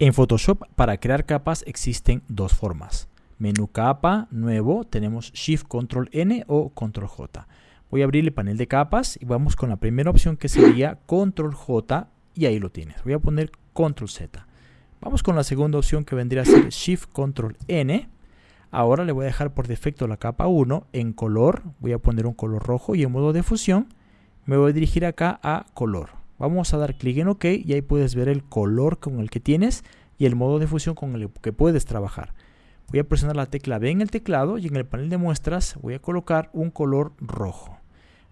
En Photoshop para crear capas existen dos formas. Menú capa, nuevo, tenemos Shift Control N o Control J. Voy a abrir el panel de capas y vamos con la primera opción que sería Control J y ahí lo tienes. Voy a poner Control Z. Vamos con la segunda opción que vendría a ser Shift Control N. Ahora le voy a dejar por defecto la capa 1 en color. Voy a poner un color rojo y en modo de fusión me voy a dirigir acá a color. Vamos a dar clic en OK y ahí puedes ver el color con el que tienes y el modo de fusión con el que puedes trabajar. Voy a presionar la tecla B en el teclado y en el panel de muestras voy a colocar un color rojo.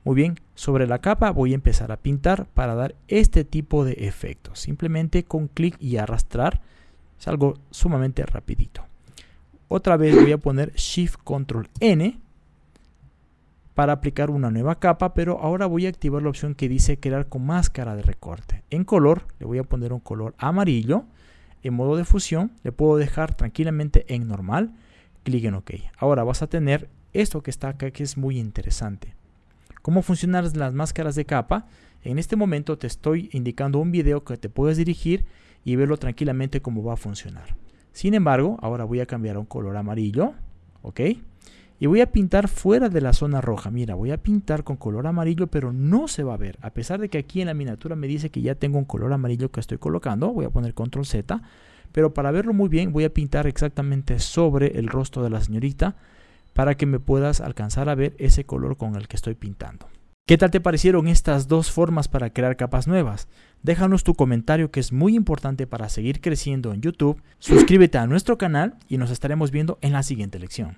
Muy bien, sobre la capa voy a empezar a pintar para dar este tipo de efectos. Simplemente con clic y arrastrar es algo sumamente rapidito. Otra vez voy a poner Shift Control N para aplicar una nueva capa, pero ahora voy a activar la opción que dice crear con máscara de recorte. En color le voy a poner un color amarillo. En modo de fusión le puedo dejar tranquilamente en normal. Clic en OK. Ahora vas a tener esto que está acá que es muy interesante. ¿Cómo funcionan las máscaras de capa? En este momento te estoy indicando un video que te puedes dirigir y verlo tranquilamente cómo va a funcionar. Sin embargo, ahora voy a cambiar a un color amarillo. ¿Ok? Y voy a pintar fuera de la zona roja. Mira, voy a pintar con color amarillo, pero no se va a ver. A pesar de que aquí en la miniatura me dice que ya tengo un color amarillo que estoy colocando. Voy a poner control Z. Pero para verlo muy bien voy a pintar exactamente sobre el rostro de la señorita para que me puedas alcanzar a ver ese color con el que estoy pintando. ¿Qué tal te parecieron estas dos formas para crear capas nuevas? Déjanos tu comentario que es muy importante para seguir creciendo en YouTube. Suscríbete a nuestro canal y nos estaremos viendo en la siguiente lección.